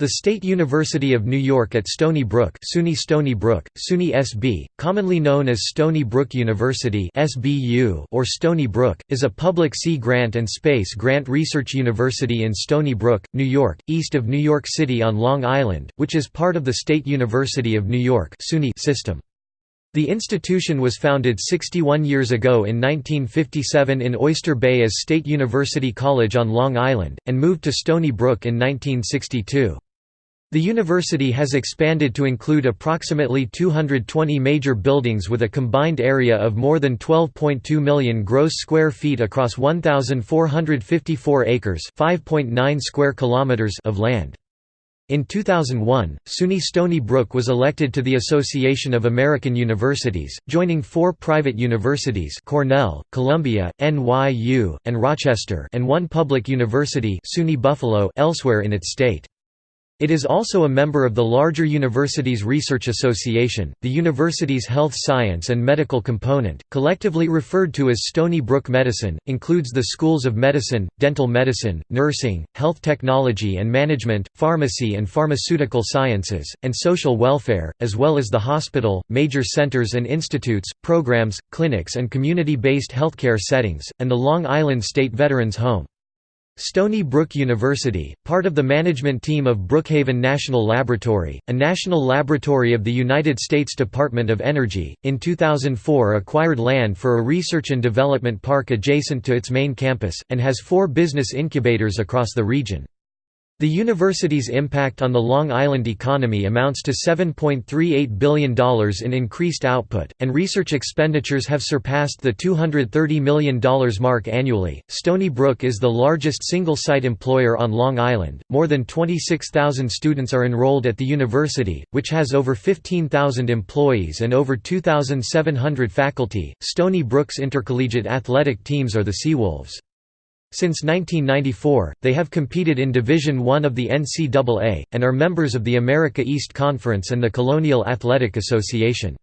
The State University of New York at Stony Brook SUNY Stony Brook, SUNY SB, commonly known as Stony Brook University SBU or Stony Brook, is a public sea grant and space grant research university in Stony Brook, New York, east of New York City on Long Island, which is part of the State University of New York system. The institution was founded 61 years ago in 1957 in Oyster Bay as State University College on Long Island, and moved to Stony Brook in 1962. The university has expanded to include approximately 220 major buildings with a combined area of more than 12.2 million gross square feet across 1,454 acres 5.9 square kilometers of land. In 2001, SUNY Stony Brook was elected to the Association of American Universities, joining four private universities Cornell, Columbia, NYU, and Rochester and one public university SUNY Buffalo elsewhere in its state. It is also a member of the larger Universities Research Association, the university's health science and medical component, collectively referred to as Stony Brook Medicine, includes the schools of medicine, dental medicine, nursing, health technology and management, pharmacy and pharmaceutical sciences, and social welfare, as well as the hospital, major centers and institutes, programs, clinics and community-based healthcare settings, and the Long Island State Veterans Home. Stony Brook University, part of the management team of Brookhaven National Laboratory, a national laboratory of the United States Department of Energy, in 2004 acquired land for a research and development park adjacent to its main campus, and has four business incubators across the region. The university's impact on the Long Island economy amounts to $7.38 billion in increased output, and research expenditures have surpassed the $230 million mark annually. Stony Brook is the largest single site employer on Long Island. More than 26,000 students are enrolled at the university, which has over 15,000 employees and over 2,700 faculty. Stony Brook's intercollegiate athletic teams are the Seawolves. Since 1994, they have competed in Division I of the NCAA, and are members of the America East Conference and the Colonial Athletic Association.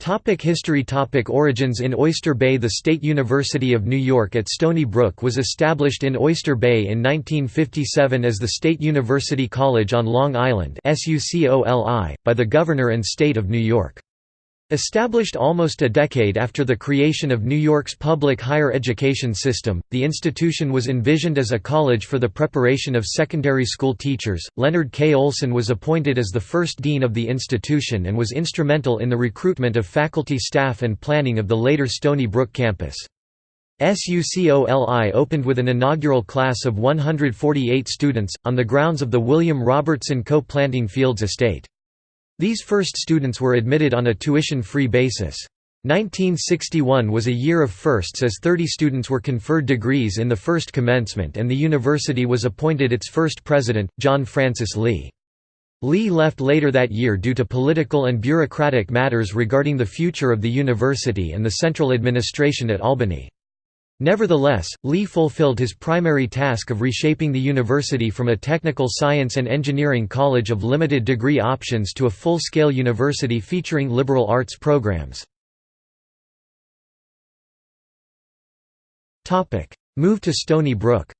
Topic history Topic Origins In Oyster Bay The State University of New York at Stony Brook was established in Oyster Bay in 1957 as the State University College on Long Island by the Governor and State of New York. Established almost a decade after the creation of New York's public higher education system, the institution was envisioned as a college for the preparation of secondary school teachers. Leonard K. Olson was appointed as the first dean of the institution and was instrumental in the recruitment of faculty staff and planning of the later Stony Brook campus. SUCOLI opened with an inaugural class of 148 students, on the grounds of the William Robertson Coe Planting Fields estate. These first students were admitted on a tuition-free basis. 1961 was a year of firsts as 30 students were conferred degrees in the first commencement and the university was appointed its first president, John Francis Lee. Lee left later that year due to political and bureaucratic matters regarding the future of the university and the central administration at Albany. Nevertheless, Lee fulfilled his primary task of reshaping the university from a technical science and engineering college of limited degree options to a full-scale university featuring liberal arts programs. Move to Stony Brook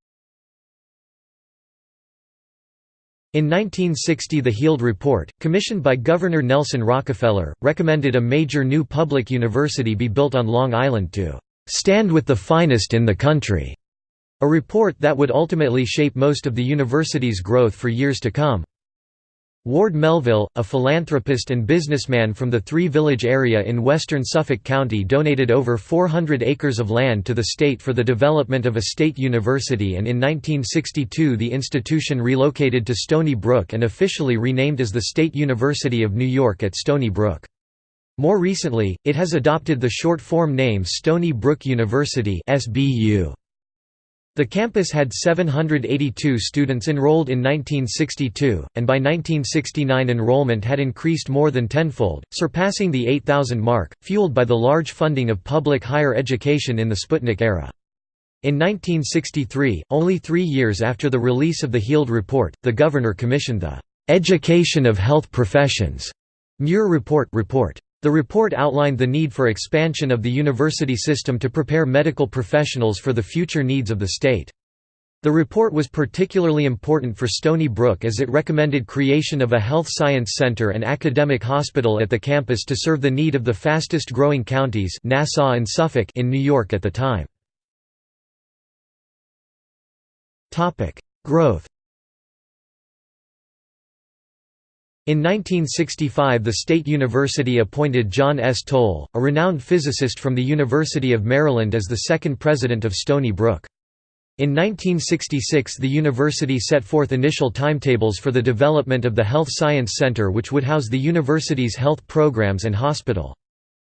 In 1960 the Heald Report, commissioned by Governor Nelson Rockefeller, recommended a major new public university be built on Long Island to "'Stand with the finest in the country' a report that would ultimately shape most of the university's growth for years to come. Ward Melville, a philanthropist and businessman from the Three Village area in western Suffolk County donated over 400 acres of land to the state for the development of a state university and in 1962 the institution relocated to Stony Brook and officially renamed as the State University of New York at Stony Brook. More recently, it has adopted the short-form name Stony Brook University. The campus had 782 students enrolled in 1962, and by 1969 enrollment had increased more than tenfold, surpassing the 8,000 mark, fueled by the large funding of public higher education in the Sputnik era. In 1963, only three years after the release of the Heald Report, the governor commissioned the "'Education of Health Professions' Muir Report report. The report outlined the need for expansion of the university system to prepare medical professionals for the future needs of the state. The report was particularly important for Stony Brook as it recommended creation of a health science center and academic hospital at the campus to serve the need of the fastest-growing counties Nassau and Suffolk in New York at the time. Growth In 1965 the State University appointed John S. Toll, a renowned physicist from the University of Maryland as the second president of Stony Brook. In 1966 the university set forth initial timetables for the development of the Health Science Center which would house the university's health programs and hospital.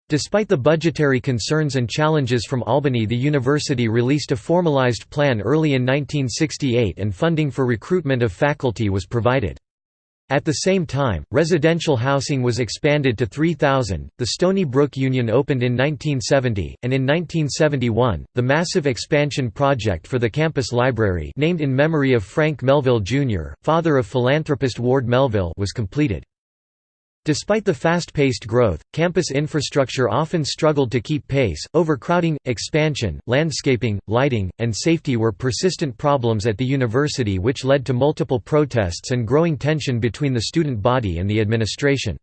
Despite the budgetary concerns and challenges from Albany the university released a formalized plan early in 1968 and funding for recruitment of faculty was provided. At the same time, residential housing was expanded to 3,000. The Stony Brook Union opened in 1970, and in 1971, the massive expansion project for the campus library, named in memory of Frank Melville Jr., father of philanthropist Ward Melville, was completed. Despite the fast-paced growth, campus infrastructure often struggled to keep pace. Overcrowding, expansion, landscaping, lighting, and safety were persistent problems at the university which led to multiple protests and growing tension between the student body and the administration.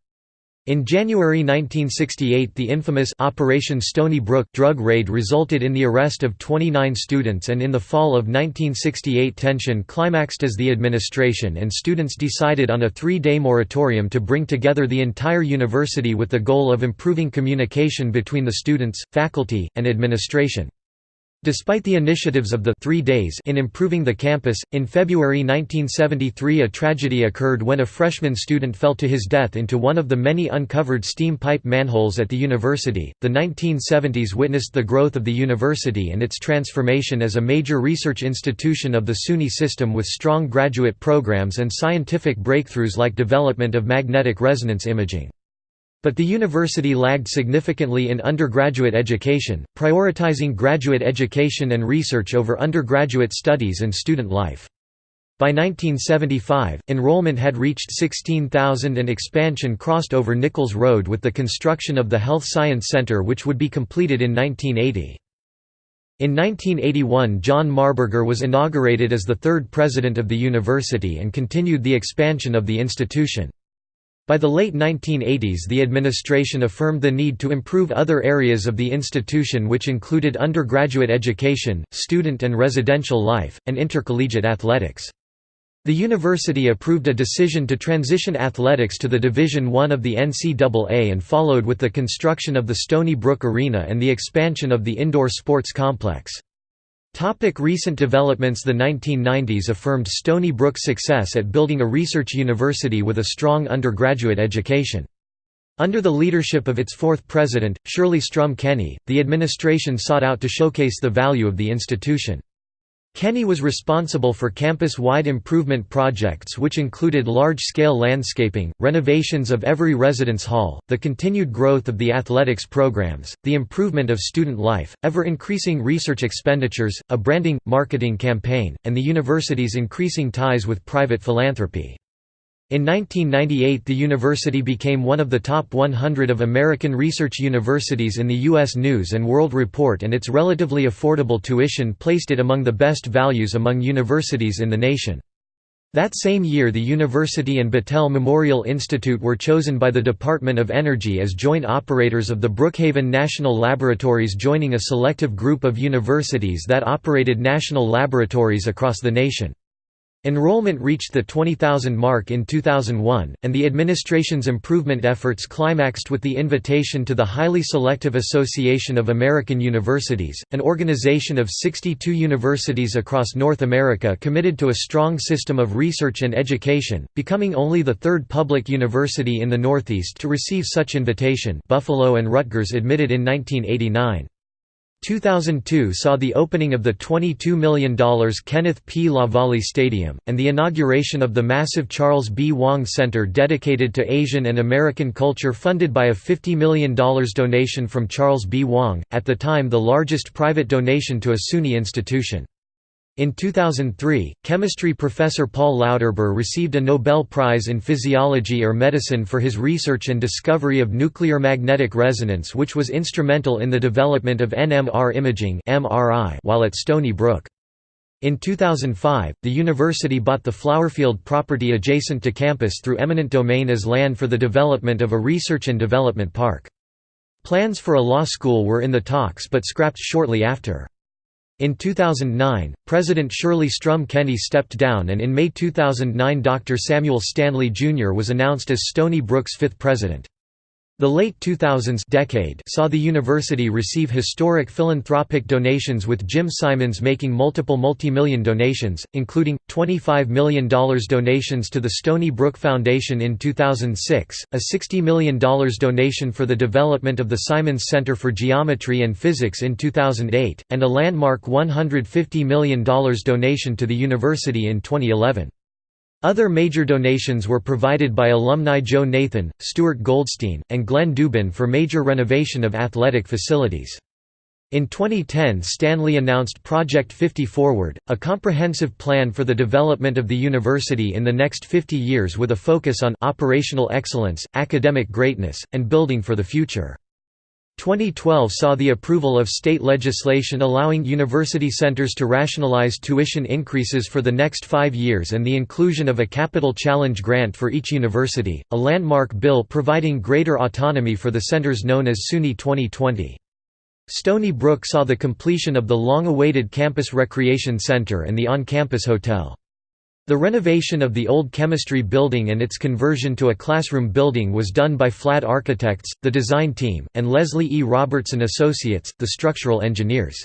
In January 1968 the infamous Operation Stony Brook drug raid resulted in the arrest of 29 students and in the fall of 1968 tension climaxed as the administration and students decided on a three-day moratorium to bring together the entire university with the goal of improving communication between the students, faculty, and administration. Despite the initiatives of the three days in improving the campus, in February 1973 a tragedy occurred when a freshman student fell to his death into one of the many uncovered steam pipe manholes at the university. The 1970s witnessed the growth of the university and its transformation as a major research institution of the SUNY system with strong graduate programs and scientific breakthroughs like development of magnetic resonance imaging. But the university lagged significantly in undergraduate education, prioritizing graduate education and research over undergraduate studies and student life. By 1975, enrollment had reached 16,000 and expansion crossed over Nichols Road with the construction of the Health Science Center which would be completed in 1980. In 1981 John Marburger was inaugurated as the third president of the university and continued the expansion of the institution. By the late 1980s the administration affirmed the need to improve other areas of the institution which included undergraduate education, student and residential life, and intercollegiate athletics. The university approved a decision to transition athletics to the Division I of the NCAA and followed with the construction of the Stony Brook Arena and the expansion of the indoor sports complex. Topic recent developments The 1990s affirmed Stony Brook's success at building a research university with a strong undergraduate education. Under the leadership of its fourth president, Shirley Strum Kenny, the administration sought out to showcase the value of the institution. Kenny was responsible for campus-wide improvement projects which included large-scale landscaping, renovations of every residence hall, the continued growth of the athletics programs, the improvement of student life, ever-increasing research expenditures, a branding, marketing campaign, and the university's increasing ties with private philanthropy. In 1998 the university became one of the top 100 of American research universities in the U.S. News & World Report and its relatively affordable tuition placed it among the best values among universities in the nation. That same year the university and Battelle Memorial Institute were chosen by the Department of Energy as joint operators of the Brookhaven National Laboratories joining a selective group of universities that operated national laboratories across the nation. Enrollment reached the 20,000 mark in 2001, and the administration's improvement efforts climaxed with the invitation to the highly selective Association of American Universities, an organization of 62 universities across North America committed to a strong system of research and education, becoming only the third public university in the Northeast to receive such invitation Buffalo and Rutgers admitted in 1989. 2002 saw the opening of the $22 million Kenneth P. LaValle Stadium, and the inauguration of the massive Charles B. Wang Center dedicated to Asian and American culture funded by a $50 million donation from Charles B. Wang, at the time the largest private donation to a SUNY institution. In 2003, chemistry professor Paul Lauterbur received a Nobel Prize in Physiology or Medicine for his research and discovery of nuclear magnetic resonance which was instrumental in the development of NMR imaging while at Stony Brook. In 2005, the university bought the Flowerfield property adjacent to campus through eminent domain as land for the development of a research and development park. Plans for a law school were in the talks but scrapped shortly after. In 2009, President Shirley Strum Kenny stepped down and in May 2009 Dr. Samuel Stanley Jr. was announced as Stony Brook's fifth president. The late 2000s decade saw the university receive historic philanthropic donations with Jim Simons making multiple multi-million donations, including, $25 million donations to the Stony Brook Foundation in 2006, a $60 million donation for the development of the Simons Center for Geometry and Physics in 2008, and a landmark $150 million donation to the university in 2011. Other major donations were provided by alumni Joe Nathan, Stuart Goldstein, and Glenn Dubin for major renovation of athletic facilities. In 2010 Stanley announced Project 50 Forward, a comprehensive plan for the development of the university in the next 50 years with a focus on operational excellence, academic greatness, and building for the future. 2012 saw the approval of state legislation allowing university centers to rationalize tuition increases for the next five years and the inclusion of a capital challenge grant for each university, a landmark bill providing greater autonomy for the centers known as SUNY 2020. Stony Brook saw the completion of the long-awaited Campus Recreation Center and the on-campus hotel. The renovation of the old chemistry building and its conversion to a classroom building was done by Flad Architects, the design team, and Leslie E. Robertson Associates, the structural engineers.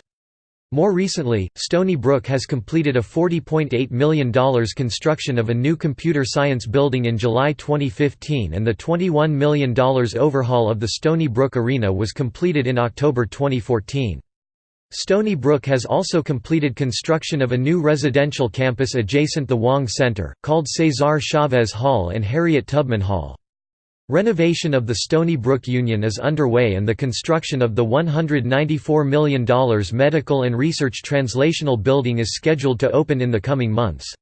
More recently, Stony Brook has completed a $40.8 million construction of a new computer science building in July 2015 and the $21 million overhaul of the Stony Brook Arena was completed in October 2014. Stony Brook has also completed construction of a new residential campus adjacent the Wang Center, called Cesar Chavez Hall and Harriet Tubman Hall. Renovation of the Stony Brook Union is underway and the construction of the $194 million Medical and Research Translational Building is scheduled to open in the coming months.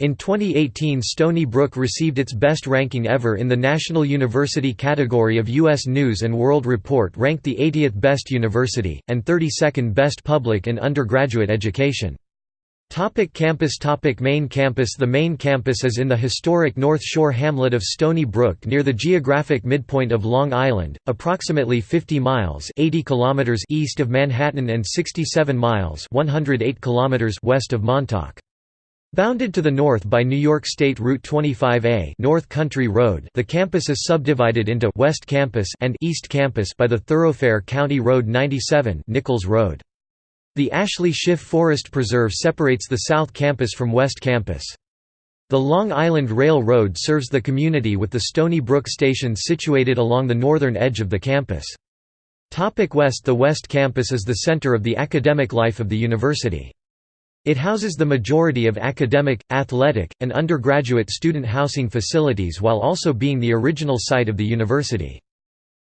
In 2018 Stony Brook received its best ranking ever in the National University category of U.S. News & World Report ranked the 80th best university, and 32nd best public and undergraduate education. Topic campus Topic Main campus The main campus is in the historic North Shore hamlet of Stony Brook near the geographic midpoint of Long Island, approximately 50 miles 80 kilometers east of Manhattan and 67 miles 108 kilometers west of Montauk. Bounded to the north by New York State Route 25A North Country Road the campus is subdivided into West Campus and East Campus by the thoroughfare County Road 97 Nichols Road. The Ashley Schiff Forest Preserve separates the South Campus from West Campus. The Long Island Railroad serves the community with the Stony Brook Station situated along the northern edge of the campus. Topic West The West Campus is the center of the academic life of the university. It houses the majority of academic, athletic, and undergraduate student housing facilities while also being the original site of the university.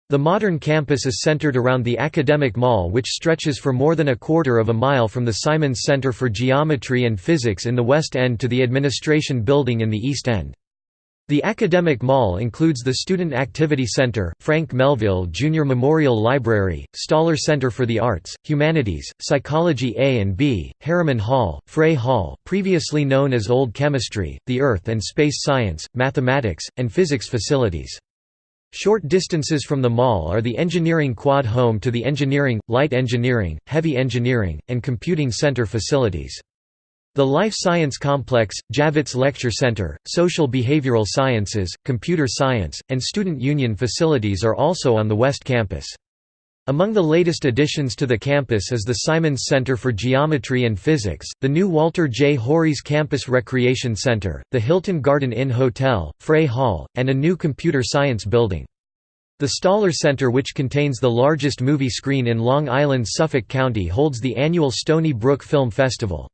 The modern campus is centered around the Academic Mall which stretches for more than a quarter of a mile from the Simons Center for Geometry and Physics in the West End to the Administration Building in the East End. The Academic Mall includes the Student Activity Center, Frank Melville Jr. Memorial Library, Staller Center for the Arts, Humanities, Psychology A and B, Harriman Hall, Frey Hall previously known as Old Chemistry, the Earth and Space Science, Mathematics, and Physics facilities. Short distances from the mall are the Engineering Quad home to the Engineering, Light Engineering, Heavy Engineering, and Computing Center facilities. The Life Science Complex, Javits Lecture Center, Social Behavioral Sciences, Computer Science, and Student Union facilities are also on the West Campus. Among the latest additions to the campus is the Simons Center for Geometry and Physics, the new Walter J. Hawrys Campus Recreation Center, the Hilton Garden Inn Hotel, Frey Hall, and a new computer science building. The Staller Center which contains the largest movie screen in Long Island Suffolk County holds the annual Stony Brook Film Festival.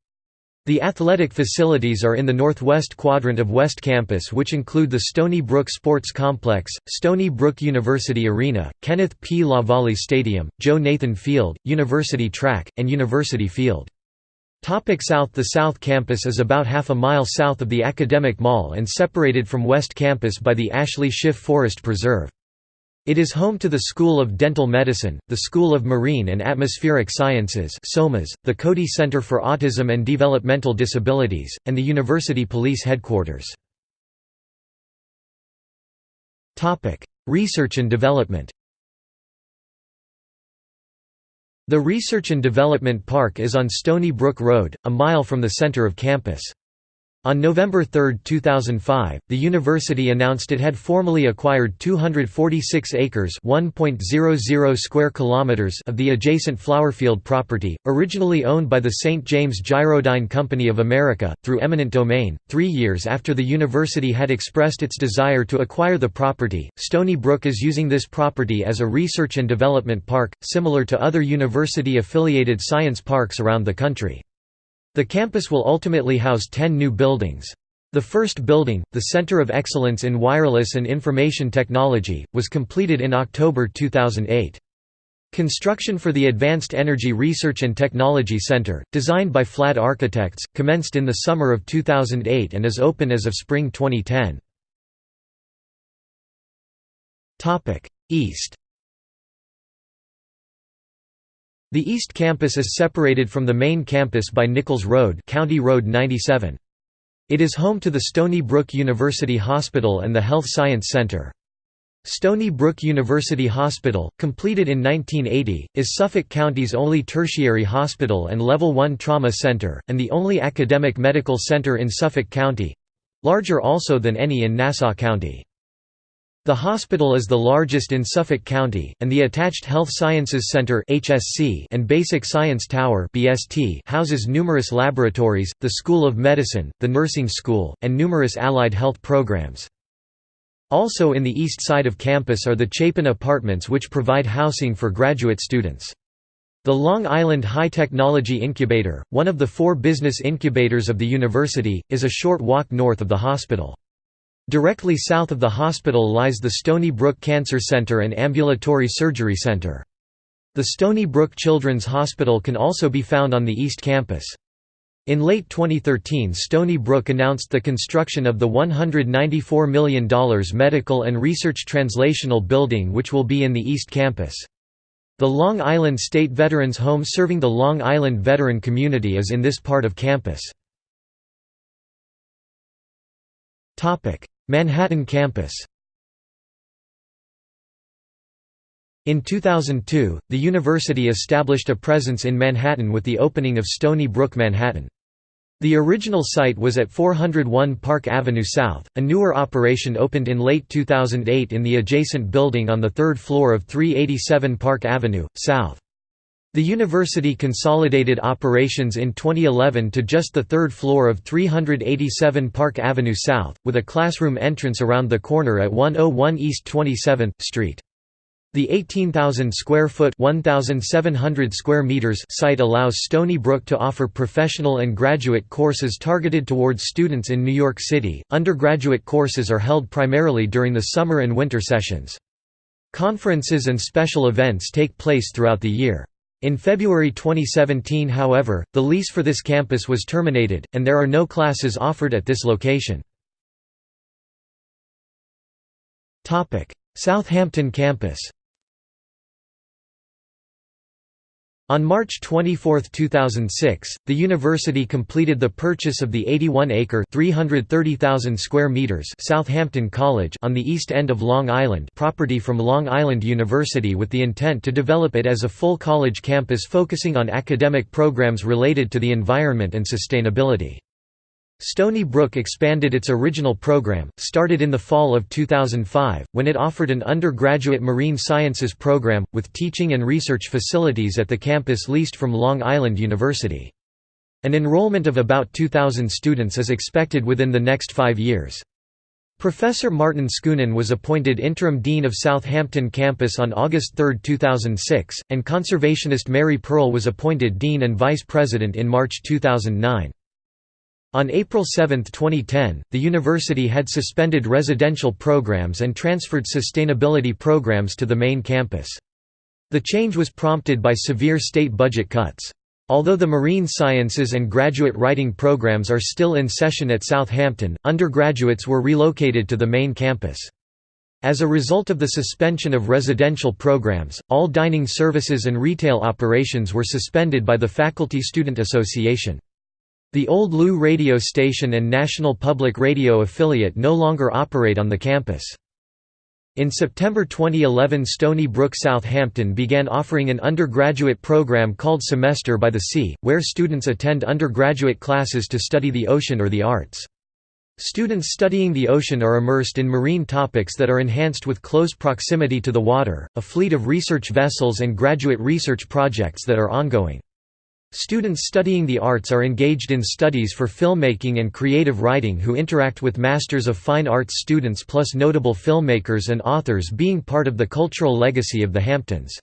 The athletic facilities are in the northwest quadrant of West Campus which include the Stony Brook Sports Complex, Stony Brook University Arena, Kenneth P. LaValle Stadium, Joe Nathan Field, University Track, and University Field. South The South Campus is about half a mile south of the Academic Mall and separated from West Campus by the Ashley Schiff Forest Preserve. It is home to the School of Dental Medicine, the School of Marine and Atmospheric Sciences the Cody Center for Autism and Developmental Disabilities, and the University Police Headquarters. Research and development The Research and Development Park is on Stony Brook Road, a mile from the center of campus. On November 3, 2005, the university announced it had formally acquired 246 acres (1.00 square kilometers) of the adjacent Flowerfield property, originally owned by the St. James Gyrodyne Company of America, through eminent domain. Three years after the university had expressed its desire to acquire the property, Stony Brook is using this property as a research and development park, similar to other university-affiliated science parks around the country. The campus will ultimately house 10 new buildings. The first building, the Center of Excellence in Wireless and Information Technology, was completed in October 2008. Construction for the Advanced Energy Research and Technology Center, designed by Flad Architects, commenced in the summer of 2008 and is open as of spring 2010. East The East Campus is separated from the main campus by Nichols Road County Road 97. It is home to the Stony Brook University Hospital and the Health Science Center. Stony Brook University Hospital, completed in 1980, is Suffolk County's only tertiary hospital and Level 1 trauma center, and the only academic medical center in Suffolk County—larger also than any in Nassau County. The hospital is the largest in Suffolk County, and the attached Health Sciences Center and Basic Science Tower houses numerous laboratories, the School of Medicine, the Nursing School, and numerous allied health programs. Also in the east side of campus are the Chapin Apartments which provide housing for graduate students. The Long Island High Technology Incubator, one of the four business incubators of the university, is a short walk north of the hospital. Directly south of the hospital lies the Stony Brook Cancer Center and Ambulatory Surgery Center. The Stony Brook Children's Hospital can also be found on the East Campus. In late 2013 Stony Brook announced the construction of the $194 million Medical and Research Translational Building which will be in the East Campus. The Long Island State Veterans Home serving the Long Island veteran community is in this part of campus. Manhattan campus In 2002, the university established a presence in Manhattan with the opening of Stony Brook Manhattan. The original site was at 401 Park Avenue South. A newer operation opened in late 2008 in the adjacent building on the third floor of 387 Park Avenue, South. The university consolidated operations in 2011 to just the third floor of 387 Park Avenue South, with a classroom entrance around the corner at 101 East 27th Street. The 18,000 square foot 1,700 square meters site allows Stony Brook to offer professional and graduate courses targeted towards students in New York City. Undergraduate courses are held primarily during the summer and winter sessions. Conferences and special events take place throughout the year. In February 2017 however, the lease for this campus was terminated, and there are no classes offered at this location. Southampton campus On March 24, 2006, the university completed the purchase of the 81-acre (330,000 square meters) Southampton College on the east end of Long Island property from Long Island University with the intent to develop it as a full college campus focusing on academic programs related to the environment and sustainability. Stony Brook expanded its original program, started in the fall of 2005, when it offered an undergraduate marine sciences program, with teaching and research facilities at the campus leased from Long Island University. An enrollment of about 2,000 students is expected within the next five years. Professor Martin Schoonen was appointed interim dean of Southampton campus on August 3, 2006, and conservationist Mary Pearl was appointed dean and vice president in March 2009. On April 7, 2010, the university had suspended residential programs and transferred sustainability programs to the main campus. The change was prompted by severe state budget cuts. Although the marine sciences and graduate writing programs are still in session at Southampton, undergraduates were relocated to the main campus. As a result of the suspension of residential programs, all dining services and retail operations were suspended by the Faculty Student Association. The old Lou radio station and National Public Radio affiliate no longer operate on the campus. In September 2011 Stony Brook Southampton began offering an undergraduate program called Semester by the Sea, where students attend undergraduate classes to study the ocean or the arts. Students studying the ocean are immersed in marine topics that are enhanced with close proximity to the water, a fleet of research vessels and graduate research projects that are ongoing. Students studying the arts are engaged in studies for filmmaking and creative writing who interact with Masters of Fine Arts students plus notable filmmakers and authors being part of the cultural legacy of the Hamptons.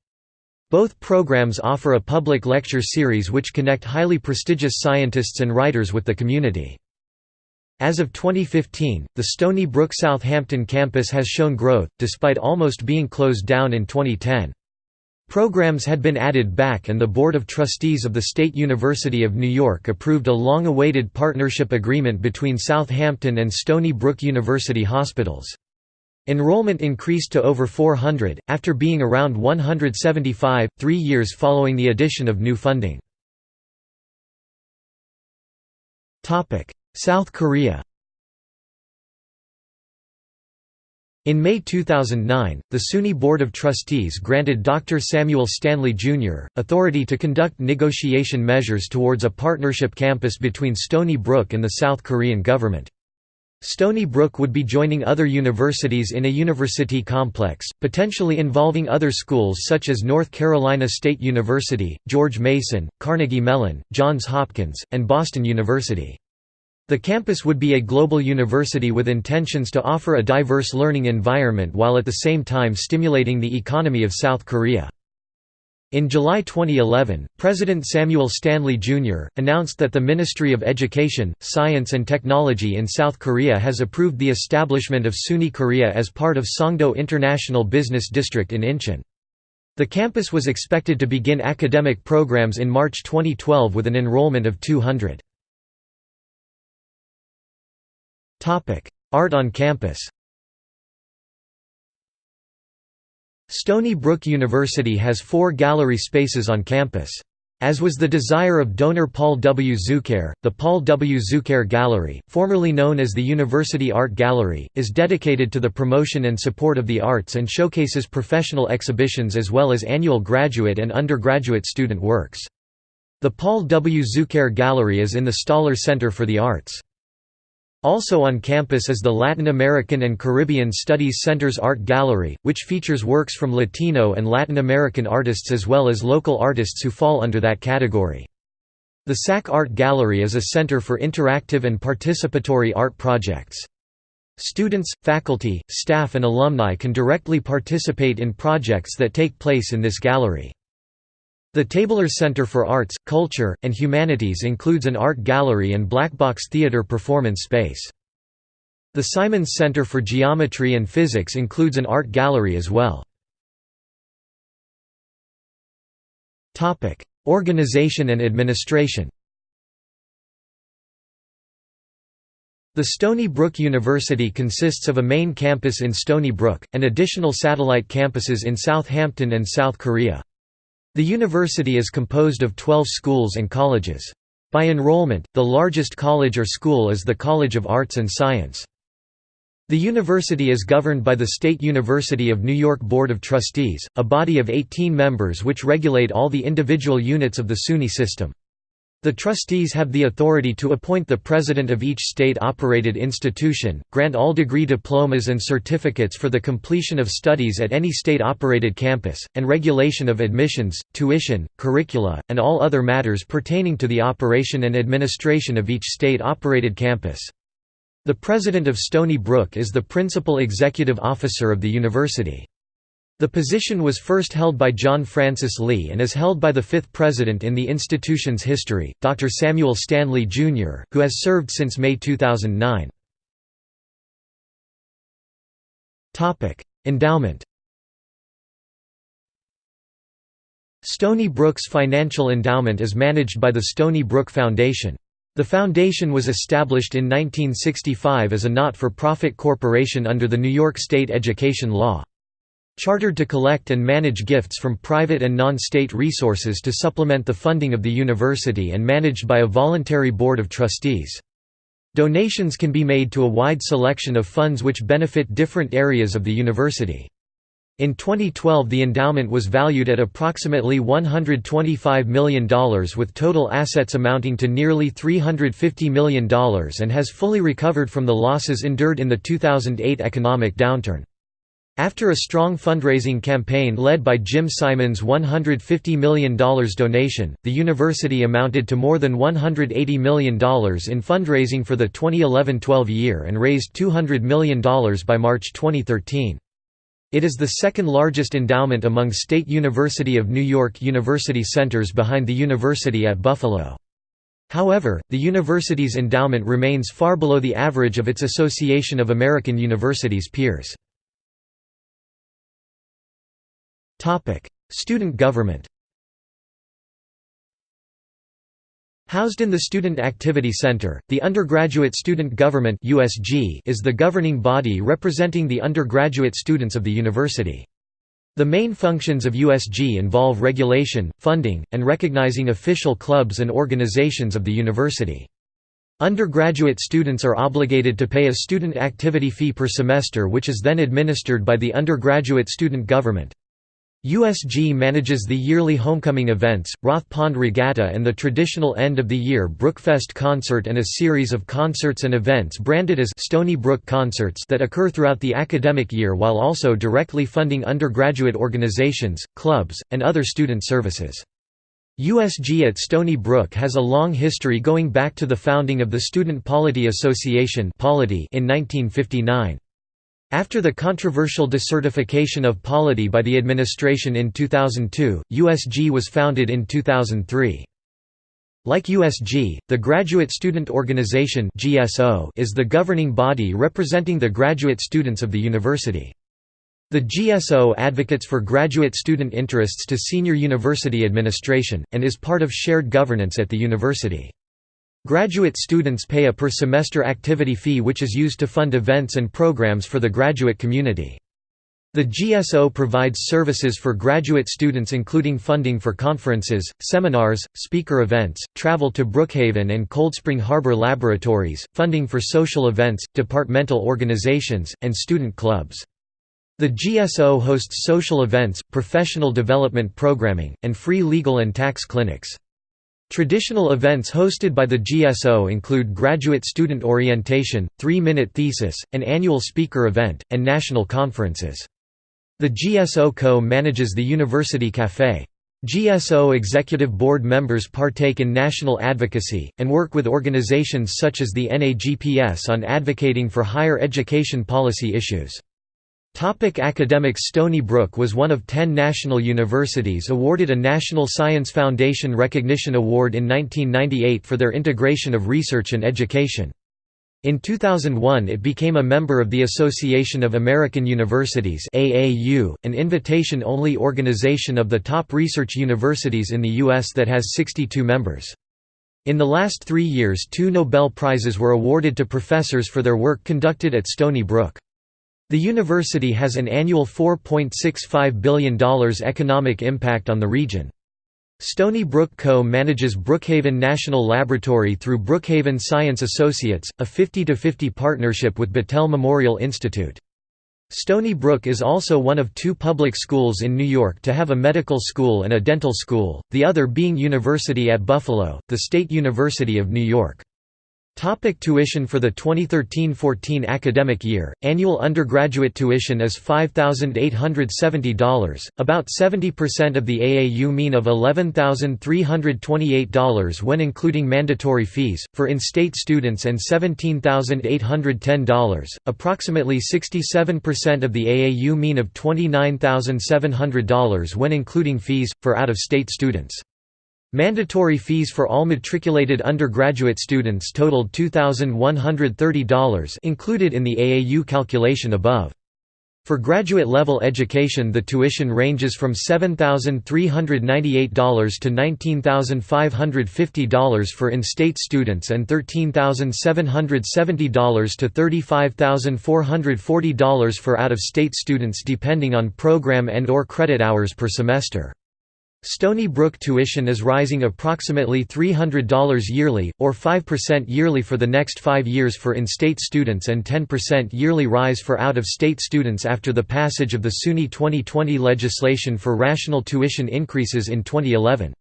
Both programs offer a public lecture series which connect highly prestigious scientists and writers with the community. As of 2015, the Stony Brook Southampton campus has shown growth, despite almost being closed down in 2010. Programs had been added back and the Board of Trustees of the State University of New York approved a long-awaited partnership agreement between Southampton and Stony Brook University hospitals. Enrollment increased to over 400, after being around 175, three years following the addition of new funding. South Korea In May 2009, the SUNY Board of Trustees granted Dr. Samuel Stanley, Jr., authority to conduct negotiation measures towards a partnership campus between Stony Brook and the South Korean government. Stony Brook would be joining other universities in a university complex, potentially involving other schools such as North Carolina State University, George Mason, Carnegie Mellon, Johns Hopkins, and Boston University. The campus would be a global university with intentions to offer a diverse learning environment while at the same time stimulating the economy of South Korea. In July 2011, President Samuel Stanley, Jr., announced that the Ministry of Education, Science and Technology in South Korea has approved the establishment of SUNY Korea as part of Songdo International Business District in Incheon. The campus was expected to begin academic programs in March 2012 with an enrollment of 200. Art on campus Stony Brook University has four gallery spaces on campus. As was the desire of donor Paul W. Zuccaire, the Paul W. Zuccaire Gallery, formerly known as the University Art Gallery, is dedicated to the promotion and support of the arts and showcases professional exhibitions as well as annual graduate and undergraduate student works. The Paul W. Zuccaire Gallery is in the Staller Center for the Arts. Also on campus is the Latin American and Caribbean Studies Center's Art Gallery, which features works from Latino and Latin American artists as well as local artists who fall under that category. The SAC Art Gallery is a center for interactive and participatory art projects. Students, faculty, staff and alumni can directly participate in projects that take place in this gallery. The Tabler Center for Arts, Culture, and Humanities includes an art gallery and blackbox theater performance space. The Simons Center for Geometry and Physics includes an art gallery as well. Organization and administration The Stony Brook University consists of a main campus in Stony Brook, and additional satellite campuses in Southampton and South Korea. The university is composed of 12 schools and colleges. By enrollment, the largest college or school is the College of Arts and Science. The university is governed by the State University of New York Board of Trustees, a body of 18 members which regulate all the individual units of the SUNY system. The trustees have the authority to appoint the president of each state-operated institution, grant all degree diplomas and certificates for the completion of studies at any state-operated campus, and regulation of admissions, tuition, curricula, and all other matters pertaining to the operation and administration of each state-operated campus. The president of Stony Brook is the principal executive officer of the university. The position was first held by John Francis Lee and is held by the fifth president in the institution's history, Dr. Samuel Stanley, Jr., who has served since May 2009. Endowment Stony Brook's financial endowment is managed by the Stony Brook Foundation. The foundation was established in 1965 as a not-for-profit corporation under the New York State education law. Chartered to collect and manage gifts from private and non-state resources to supplement the funding of the university and managed by a voluntary board of trustees. Donations can be made to a wide selection of funds which benefit different areas of the university. In 2012 the endowment was valued at approximately $125 million with total assets amounting to nearly $350 million and has fully recovered from the losses endured in the 2008 economic downturn. After a strong fundraising campaign led by Jim Simons' $150 million donation, the university amounted to more than $180 million in fundraising for the 2011–12 year and raised $200 million by March 2013. It is the second largest endowment among State University of New York university centers behind the University at Buffalo. However, the university's endowment remains far below the average of its Association of American Universities peers. Student government Housed in the Student Activity Center, the Undergraduate Student Government (USG) is the governing body representing the undergraduate students of the university. The main functions of USG involve regulation, funding, and recognizing official clubs and organizations of the university. Undergraduate students are obligated to pay a student activity fee per semester which is then administered by the undergraduate student government. USG manages the yearly homecoming events, Roth Pond Regatta and the traditional end-of-the-year Brookfest concert and a series of concerts and events branded as Stony Brook Concerts that occur throughout the academic year while also directly funding undergraduate organizations, clubs, and other student services. USG at Stony Brook has a long history going back to the founding of the Student Polity Association in 1959. After the controversial decertification of polity by the administration in 2002, USG was founded in 2003. Like USG, the Graduate Student Organization is the governing body representing the graduate students of the university. The GSO advocates for graduate student interests to senior university administration, and is part of shared governance at the university. Graduate students pay a per-semester activity fee which is used to fund events and programs for the graduate community. The GSO provides services for graduate students including funding for conferences, seminars, speaker events, travel to Brookhaven and Cold Spring Harbor laboratories, funding for social events, departmental organizations, and student clubs. The GSO hosts social events, professional development programming, and free legal and tax clinics. Traditional events hosted by the GSO include graduate student orientation, three-minute thesis, an annual speaker event, and national conferences. The GSO co-manages the University Café. GSO executive board members partake in national advocacy, and work with organizations such as the NAGPS on advocating for higher education policy issues. Topic academics Stony Brook was one of ten national universities awarded a National Science Foundation Recognition Award in 1998 for their integration of research and education. In 2001 it became a member of the Association of American Universities AAU, an invitation-only organization of the top research universities in the U.S. that has 62 members. In the last three years two Nobel Prizes were awarded to professors for their work conducted at Stony Brook. The university has an annual $4.65 billion economic impact on the region. Stony Brook Co. manages Brookhaven National Laboratory through Brookhaven Science Associates, a 50–50 partnership with Battelle Memorial Institute. Stony Brook is also one of two public schools in New York to have a medical school and a dental school, the other being University at Buffalo, the State University of New York. Topic tuition For the 2013–14 academic year, annual undergraduate tuition is $5,870, about 70% of the AAU mean of $11,328 when including mandatory fees, for in-state students and $17,810, approximately 67% of the AAU mean of $29,700 when including fees, for out-of-state students. Mandatory fees for all matriculated undergraduate students totaled $2,130 included in the AAU calculation above. For graduate-level education the tuition ranges from $7,398 to $19,550 for in-state students and $13,770 to $35,440 for out-of-state students depending on program and or credit hours per semester. Stony Brook tuition is rising approximately $300 yearly, or 5% yearly for the next five years for in-state students and 10% yearly rise for out-of-state students after the passage of the SUNY 2020 legislation for rational tuition increases in 2011.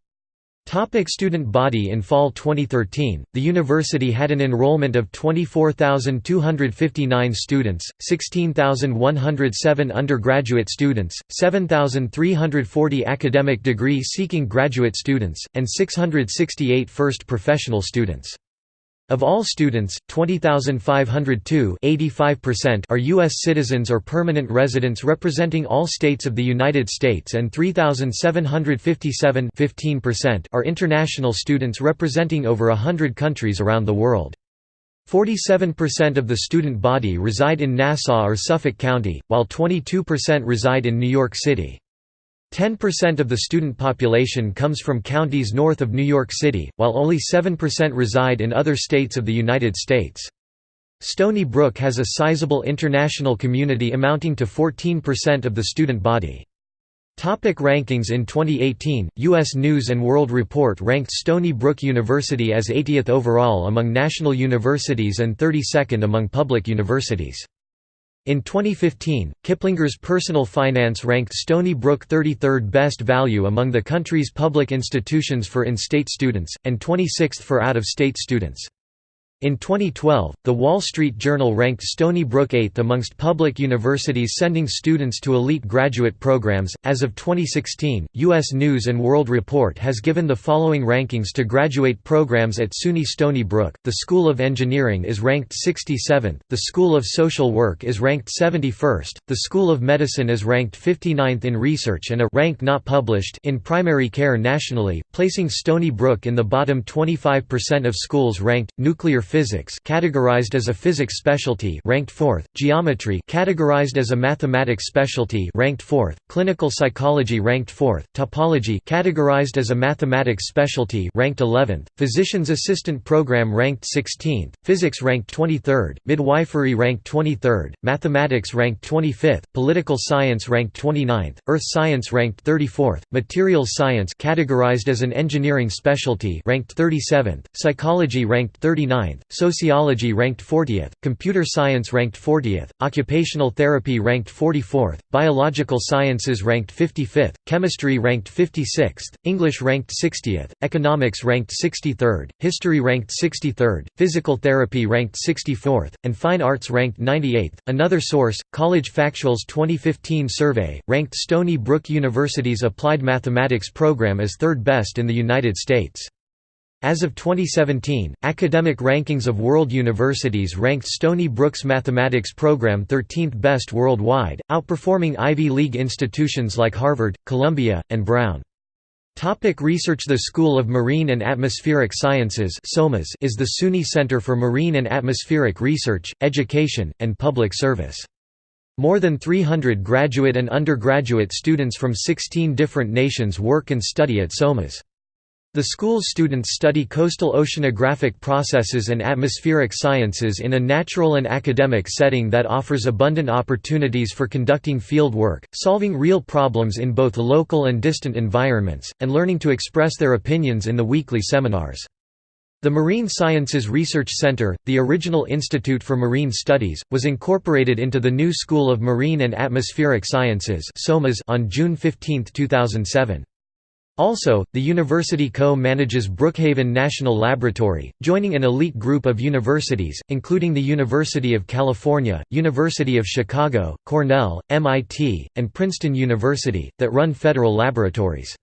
Topic student body In fall 2013, the university had an enrollment of 24,259 students, 16,107 undergraduate students, 7,340 academic degree-seeking graduate students, and 668 first professional students. Of all students, 20,502 are U.S. citizens or permanent residents representing all states of the United States and 3,757 are international students representing over hundred countries around the world. 47% of the student body reside in Nassau or Suffolk County, while 22% reside in New York City. 10% of the student population comes from counties north of New York City, while only 7% reside in other states of the United States. Stony Brook has a sizable international community amounting to 14% of the student body. Topic rankings In 2018, U.S. News & World Report ranked Stony Brook University as 80th overall among national universities and 32nd among public universities. In 2015, Kiplinger's Personal Finance ranked Stony Brook 33rd best value among the country's public institutions for in-state students, and 26th for out-of-state students. In 2012, The Wall Street Journal ranked Stony Brook 8th amongst public universities sending students to elite graduate programs. As of 2016, U.S. News and World Report has given the following rankings to graduate programs at SUNY Stony Brook. The School of Engineering is ranked 67th, the School of Social Work is ranked 71st, the School of Medicine is ranked 59th in research and a rank not published in primary care nationally, placing Stony Brook in the bottom 25% of schools ranked. Nuclear physics categorized as a physics specialty ranked 4th, geometry categorized as a mathematics specialty ranked 4th, clinical psychology ranked 4th, topology categorized as a mathematics specialty ranked 11th, physician's assistant program ranked 16th, physics ranked 23rd, midwifery ranked 23rd, mathematics ranked 25th, political science ranked 29th, earth science ranked 34th, materials science categorized as an engineering specialty ranked 37th, psychology ranked 39th, sociology ranked 40th, computer science ranked 40th, occupational therapy ranked 44th, biological sciences ranked 55th, chemistry ranked 56th, English ranked 60th, economics ranked 63rd, history ranked 63rd, physical therapy ranked 64th, and fine arts ranked 98th. Another source, College Factual's 2015 survey, ranked Stony Brook University's Applied Mathematics program as third best in the United States. As of 2017, academic rankings of world universities ranked Stony Brook's mathematics program 13th best worldwide, outperforming Ivy League institutions like Harvard, Columbia, and Brown. Topic research The School of Marine and Atmospheric Sciences is the SUNY Center for Marine and Atmospheric Research, Education, and Public Service. More than 300 graduate and undergraduate students from 16 different nations work and study at SOMAS. The school's students study coastal oceanographic processes and atmospheric sciences in a natural and academic setting that offers abundant opportunities for conducting field work, solving real problems in both local and distant environments, and learning to express their opinions in the weekly seminars. The Marine Sciences Research Center, the original Institute for Marine Studies, was incorporated into the new School of Marine and Atmospheric Sciences on June 15, 2007. Also, the university co-manages Brookhaven National Laboratory, joining an elite group of universities, including the University of California, University of Chicago, Cornell, MIT, and Princeton University, that run federal laboratories.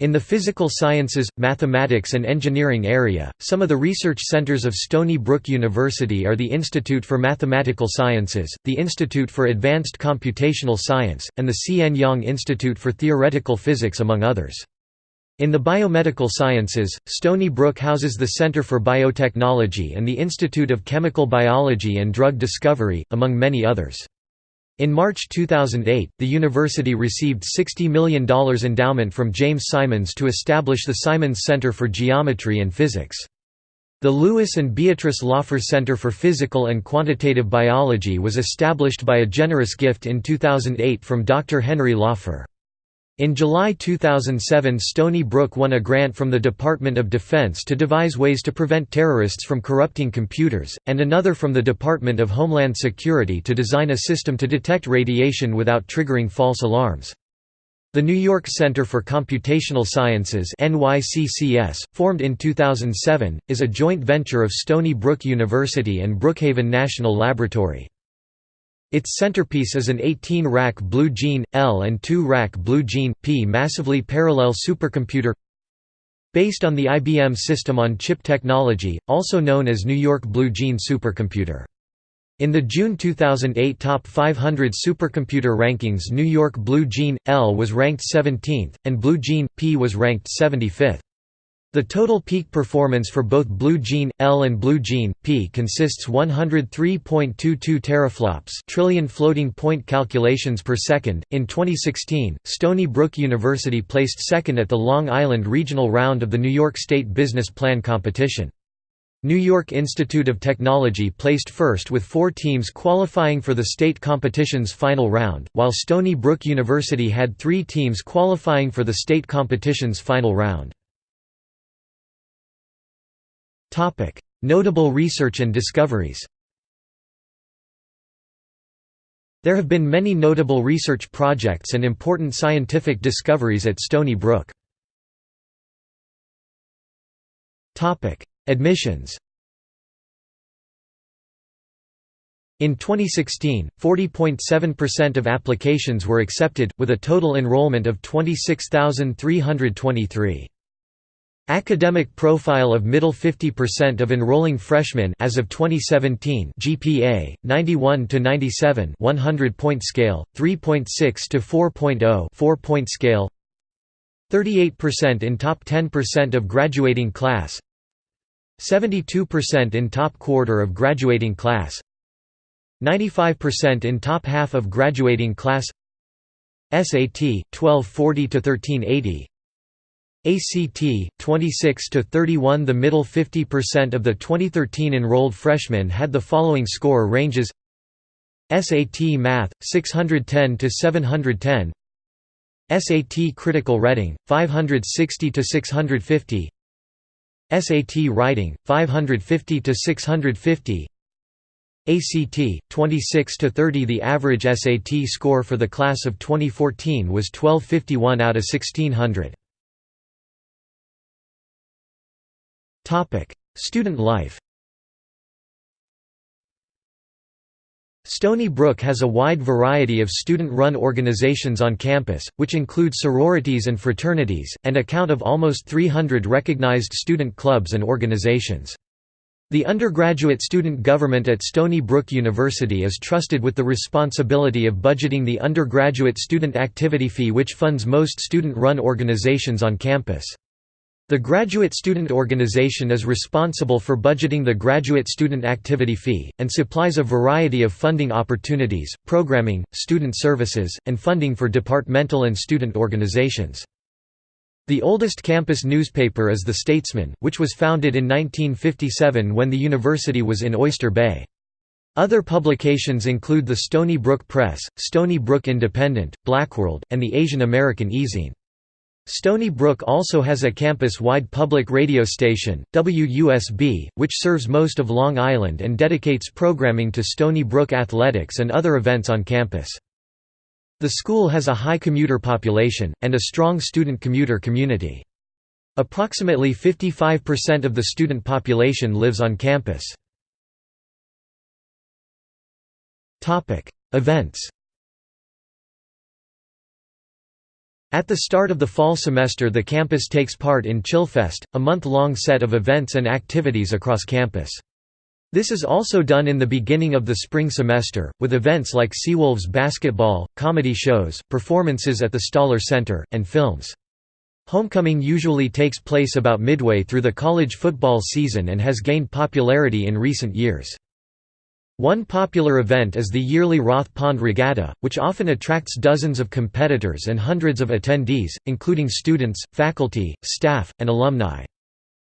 In the physical sciences, mathematics and engineering area, some of the research centers of Stony Brook University are the Institute for Mathematical Sciences, the Institute for Advanced Computational Science, and the C.N. Yang Institute for Theoretical Physics among others. In the biomedical sciences, Stony Brook houses the Center for Biotechnology and the Institute of Chemical Biology and Drug Discovery, among many others. In March 2008, the university received $60 million endowment from James Simons to establish the Simons Center for Geometry and Physics. The Louis and Beatrice Laufer Center for Physical and Quantitative Biology was established by a generous gift in 2008 from Dr. Henry Laufer. In July 2007 Stony Brook won a grant from the Department of Defense to devise ways to prevent terrorists from corrupting computers, and another from the Department of Homeland Security to design a system to detect radiation without triggering false alarms. The New York Center for Computational Sciences NYCCS, formed in 2007, is a joint venture of Stony Brook University and Brookhaven National Laboratory. Its centerpiece is an 18-rack Blue Gene, L and 2-rack Blue Gene, P massively parallel supercomputer based on the IBM System-on-Chip technology, also known as New York Blue Gene supercomputer. In the June 2008 Top 500 Supercomputer Rankings New York Blue Gene, L was ranked 17th, and Blue Gene, P was ranked 75th. The total peak performance for both Blue Gene L and Blue Gene P consists 103.22 teraflops trillion floating point calculations per second. In 2016, Stony Brook University placed second at the Long Island Regional Round of the New York State Business Plan competition. New York Institute of Technology placed first with four teams qualifying for the state competition's final round, while Stony Brook University had three teams qualifying for the state competition's final round. Topic: Notable research and discoveries. There have been many notable research projects and important scientific discoveries at Stony Brook. Topic: Admissions. In 2016, 40.7% of applications were accepted, with a total enrollment of 26,323. Academic profile of middle 50% of enrolling freshmen as of 2017 GPA 91 to 97 100 point scale 3.6 to 4.0 4 point scale 38% in top 10% of graduating class 72% in top quarter of graduating class 95% in top half of graduating class SAT 1240 to 1380 ACT 26 to 31 the middle 50% of the 2013 enrolled freshmen had the following score ranges. SAT Math 610 to 710 SAT Critical Reading 560 to 650 SAT Writing 550 to 650 ACT 26 to 30 the average SAT score for the class of 2014 was 1251 out of 1600 Student life Stony Brook has a wide variety of student-run organizations on campus, which include sororities and fraternities, and account of almost 300 recognized student clubs and organizations. The undergraduate student government at Stony Brook University is trusted with the responsibility of budgeting the undergraduate student activity fee which funds most student-run organizations on campus. The Graduate Student Organization is responsible for budgeting the graduate student activity fee, and supplies a variety of funding opportunities, programming, student services, and funding for departmental and student organizations. The oldest campus newspaper is The Statesman, which was founded in 1957 when the university was in Oyster Bay. Other publications include the Stony Brook Press, Stony Brook Independent, Blackworld, and the Asian American eZine. Stony Brook also has a campus-wide public radio station, WUSB, which serves most of Long Island and dedicates programming to Stony Brook athletics and other events on campus. The school has a high commuter population, and a strong student commuter community. Approximately 55% of the student population lives on campus. Events At the start of the fall semester the campus takes part in Chillfest, a month-long set of events and activities across campus. This is also done in the beginning of the spring semester, with events like Seawolves basketball, comedy shows, performances at the Staller Center, and films. Homecoming usually takes place about midway through the college football season and has gained popularity in recent years. One popular event is the yearly Roth Pond Regatta, which often attracts dozens of competitors and hundreds of attendees, including students, faculty, staff, and alumni.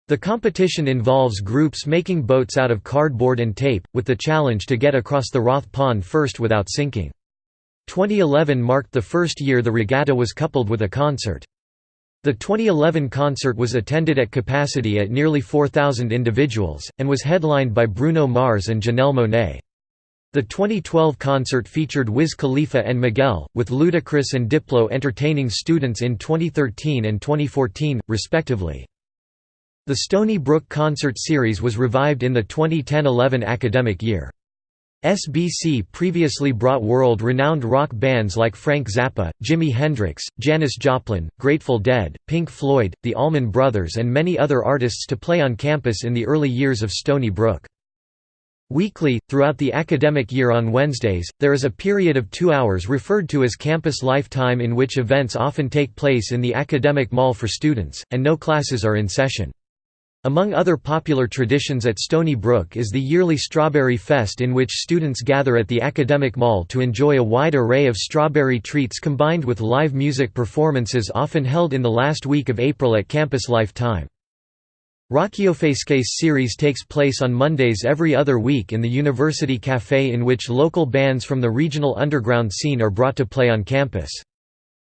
The competition involves groups making boats out of cardboard and tape, with the challenge to get across the Roth Pond first without sinking. 2011 marked the first year the regatta was coupled with a concert. The 2011 concert was attended at capacity at nearly 4,000 individuals, and was headlined by Bruno Mars and Janelle Monáe. The 2012 concert featured Wiz Khalifa and Miguel, with Ludacris and Diplo entertaining students in 2013 and 2014, respectively. The Stony Brook concert series was revived in the 2010–11 academic year. SBC previously brought world-renowned rock bands like Frank Zappa, Jimi Hendrix, Janis Joplin, Grateful Dead, Pink Floyd, the Allman Brothers and many other artists to play on campus in the early years of Stony Brook. Weekly, throughout the academic year on Wednesdays, there is a period of two hours referred to as campus lifetime in which events often take place in the academic mall for students, and no classes are in session. Among other popular traditions at Stony Brook is the yearly Strawberry Fest in which students gather at the Academic Mall to enjoy a wide array of strawberry treats combined with live music performances often held in the last week of April at Campus Lifetime. Rockiofesques series takes place on Mondays every other week in the University Café in which local bands from the regional underground scene are brought to play on campus.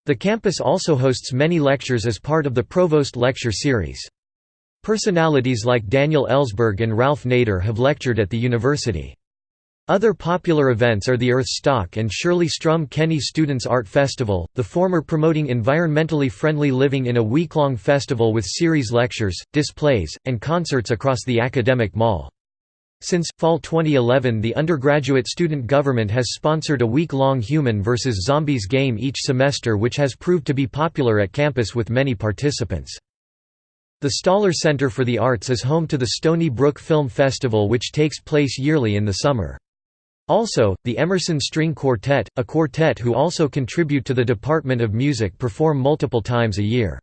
The campus also hosts many lectures as part of the Provost Lecture Series. Personalities like Daniel Ellsberg and Ralph Nader have lectured at the university. Other popular events are the Earthstock and Shirley Strum Kenny Students Art Festival, the former promoting environmentally friendly living in a week-long festival with series lectures, displays, and concerts across the academic mall. Since, fall 2011 the undergraduate student government has sponsored a week-long Human versus Zombies game each semester which has proved to be popular at campus with many participants. The Staller Center for the Arts is home to the Stony Brook Film Festival which takes place yearly in the summer. Also, the Emerson String Quartet, a quartet who also contribute to the Department of Music perform multiple times a year.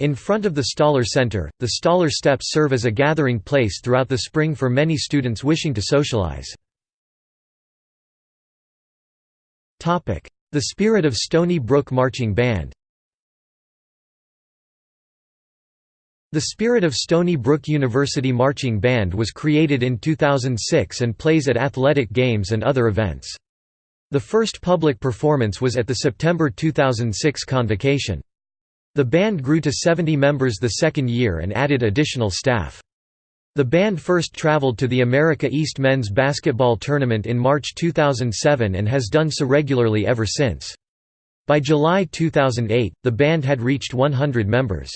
In front of the Staller Center, the Staller Steps serve as a gathering place throughout the spring for many students wishing to socialize. The Spirit of Stony Brook Marching Band The Spirit of Stony Brook University Marching Band was created in 2006 and plays at athletic games and other events. The first public performance was at the September 2006 convocation. The band grew to 70 members the second year and added additional staff. The band first traveled to the America East men's basketball tournament in March 2007 and has done so regularly ever since. By July 2008, the band had reached 100 members.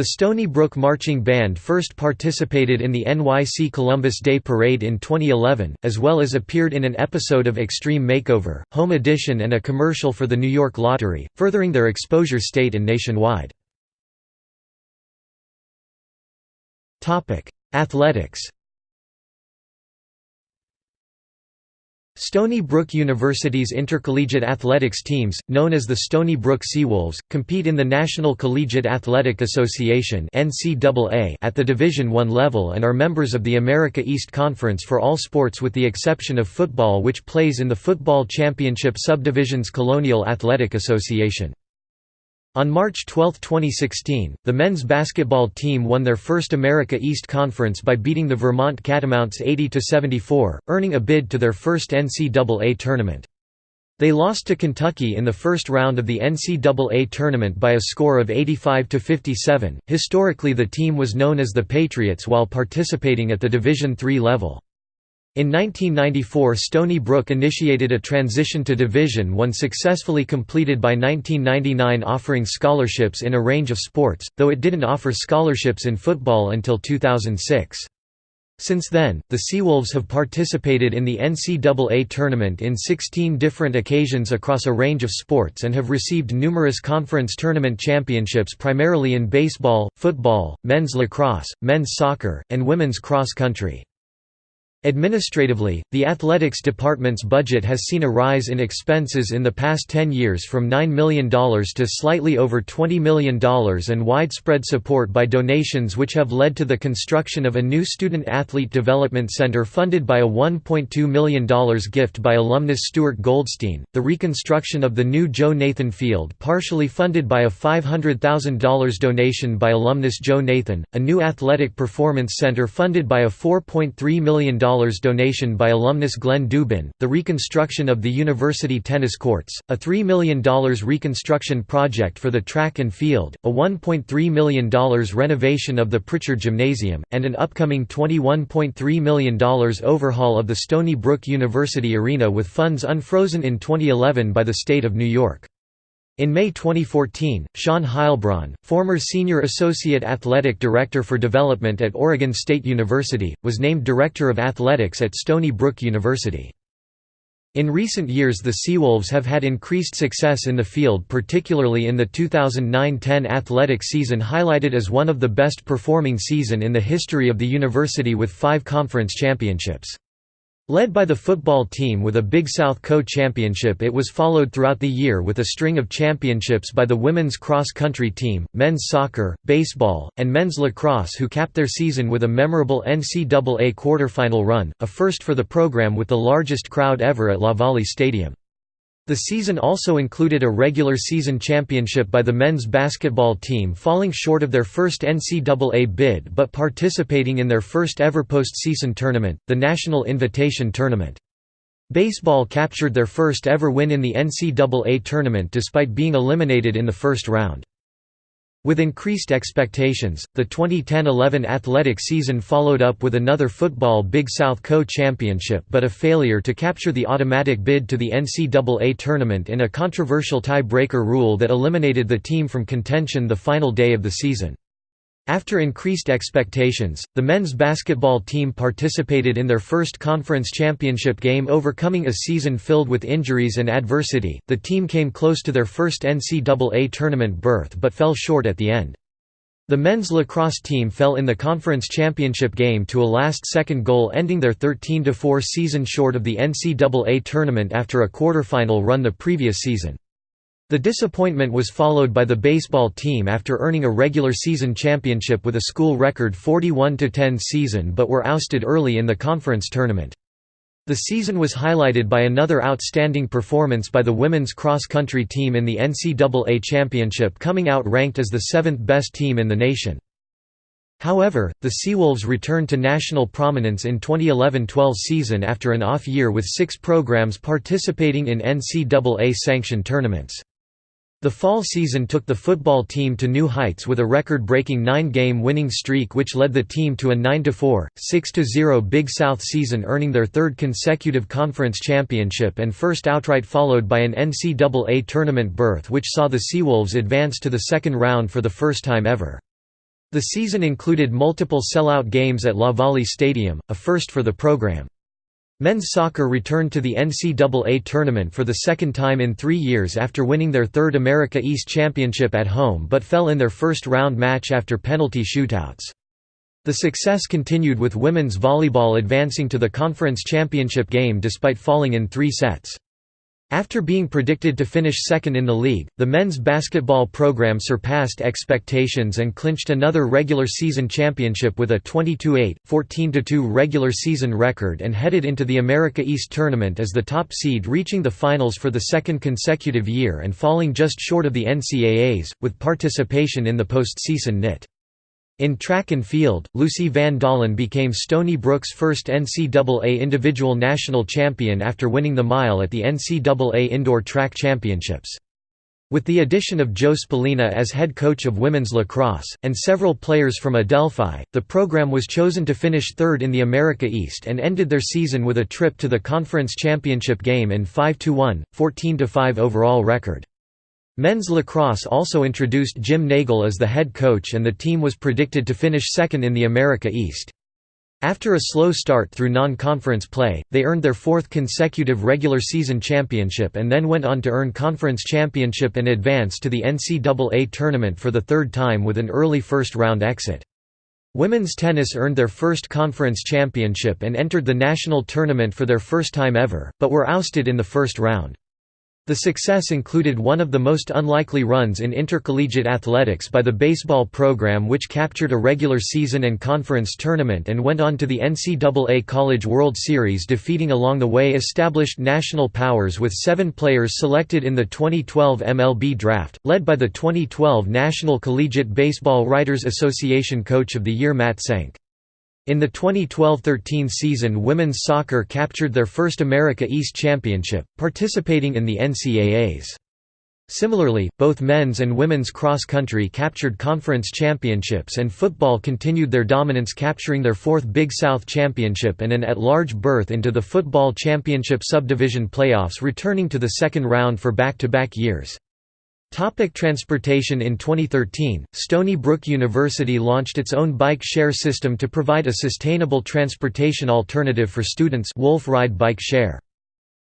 The Stony Brook Marching Band first participated in the NYC Columbus Day Parade in 2011, as well as appeared in an episode of Extreme Makeover, Home Edition and a commercial for the New York Lottery, furthering their exposure state and nationwide. Athletics Stony Brook University's intercollegiate athletics teams, known as the Stony Brook Seawolves, compete in the National Collegiate Athletic Association at the Division I level and are members of the America East Conference for all sports with the exception of football which plays in the Football Championship Subdivision's Colonial Athletic Association. On March 12, 2016, the men's basketball team won their first America East Conference by beating the Vermont Catamounts 80–74, earning a bid to their first NCAA tournament. They lost to Kentucky in the first round of the NCAA tournament by a score of 85 to 57. Historically, the team was known as the Patriots while participating at the Division III level. In 1994 Stony Brook initiated a transition to Division I successfully completed by 1999 offering scholarships in a range of sports, though it didn't offer scholarships in football until 2006. Since then, the Seawolves have participated in the NCAA tournament in 16 different occasions across a range of sports and have received numerous conference tournament championships primarily in baseball, football, men's lacrosse, men's soccer, and women's cross country. Administratively, the athletics department's budget has seen a rise in expenses in the past 10 years from $9 million to slightly over $20 million and widespread support by donations which have led to the construction of a new student athlete development center funded by a $1.2 million gift by alumnus Stuart Goldstein, the reconstruction of the new Joe Nathan Field partially funded by a $500,000 donation by alumnus Joe Nathan, a new athletic performance center funded by a $4.3 million donation by alumnus Glenn Dubin, the reconstruction of the university tennis courts, a $3 million reconstruction project for the track and field, a $1.3 million renovation of the Pritchard Gymnasium, and an upcoming $21.3 million overhaul of the Stony Brook University Arena with funds unfrozen in 2011 by the state of New York. In May 2014, Shawn Heilbron, former Senior Associate Athletic Director for Development at Oregon State University, was named Director of Athletics at Stony Brook University. In recent years the Seawolves have had increased success in the field particularly in the 2009–10 athletic season highlighted as one of the best performing season in the history of the university with five conference championships. Led by the football team with a Big South Co-Championship it was followed throughout the year with a string of championships by the women's cross-country team, men's soccer, baseball, and men's lacrosse who capped their season with a memorable NCAA quarterfinal run, a first for the program with the largest crowd ever at LaValle Stadium. The season also included a regular season championship by the men's basketball team falling short of their first NCAA bid but participating in their first ever postseason tournament, the National Invitation Tournament. Baseball captured their first ever win in the NCAA tournament despite being eliminated in the first round. With increased expectations, the 2010–11 athletic season followed up with another football Big South Co-Championship but a failure to capture the automatic bid to the NCAA tournament in a controversial tie-breaker rule that eliminated the team from contention the final day of the season. After increased expectations, the men's basketball team participated in their first conference championship game overcoming a season filled with injuries and adversity. The team came close to their first NCAA tournament berth but fell short at the end. The men's lacrosse team fell in the conference championship game to a last-second goal ending their 13–4 season short of the NCAA tournament after a quarterfinal run the previous season. The disappointment was followed by the baseball team after earning a regular season championship with a school record 41–10 season but were ousted early in the conference tournament. The season was highlighted by another outstanding performance by the women's cross-country team in the NCAA championship coming out ranked as the seventh best team in the nation. However, the Seawolves returned to national prominence in 2011–12 season after an off year with six programs participating in NCAA-sanctioned tournaments. The fall season took the football team to new heights with a record-breaking nine-game winning streak which led the team to a 9–4, 6–0 Big South season earning their third consecutive conference championship and first outright followed by an NCAA tournament berth which saw the Seawolves advance to the second round for the first time ever. The season included multiple sellout games at La LaValle Stadium, a first for the program. Men's soccer returned to the NCAA tournament for the second time in three years after winning their third America East Championship at home but fell in their first round match after penalty shootouts. The success continued with women's volleyball advancing to the conference championship game despite falling in three sets. After being predicted to finish second in the league, the men's basketball program surpassed expectations and clinched another regular season championship with a 22-8, 14-2 regular season record and headed into the America East Tournament as the top seed reaching the finals for the second consecutive year and falling just short of the NCAAs, with participation in the postseason NIT. In track and field, Lucy Van Dalen became Stony Brook's first NCAA individual national champion after winning the mile at the NCAA Indoor Track Championships. With the addition of Joe Spallina as head coach of women's lacrosse, and several players from Adelphi, the program was chosen to finish third in the America East and ended their season with a trip to the conference championship game in 5–1, 14–5 overall record. Men's lacrosse also introduced Jim Nagle as the head coach and the team was predicted to finish second in the America East. After a slow start through non-conference play, they earned their fourth consecutive regular season championship and then went on to earn conference championship and advance to the NCAA tournament for the third time with an early first-round exit. Women's tennis earned their first conference championship and entered the national tournament for their first time ever, but were ousted in the first round. The success included one of the most unlikely runs in intercollegiate athletics by the baseball program which captured a regular season and conference tournament and went on to the NCAA College World Series defeating along the way established national powers with seven players selected in the 2012 MLB Draft, led by the 2012 National Collegiate Baseball Writers Association Coach of the Year Matt Senk. In the 2012–13 season women's soccer captured their first America East Championship, participating in the NCAAs. Similarly, both men's and women's cross-country captured conference championships and football continued their dominance capturing their fourth Big South Championship and an at-large berth into the Football Championship Subdivision playoffs returning to the second round for back-to-back -back years. Topic transportation In 2013, Stony Brook University launched its own bike share system to provide a sustainable transportation alternative for students Wolf Ride Bike Share.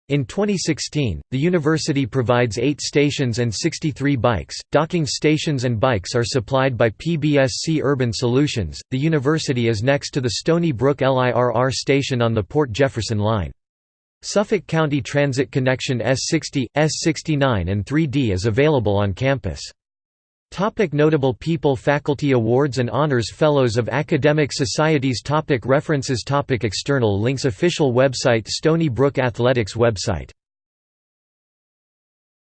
In 2016, the university provides 8 stations and 63 bikes. Docking stations and bikes are supplied by PBSC Urban Solutions. The university is next to the Stony Brook LIRR station on the Port Jefferson line. Suffolk County Transit Connection S60, S69 and 3D is available on campus. Topic notable people Faculty awards and honors Fellows of academic societies topic References topic External links Official website Stony Brook Athletics website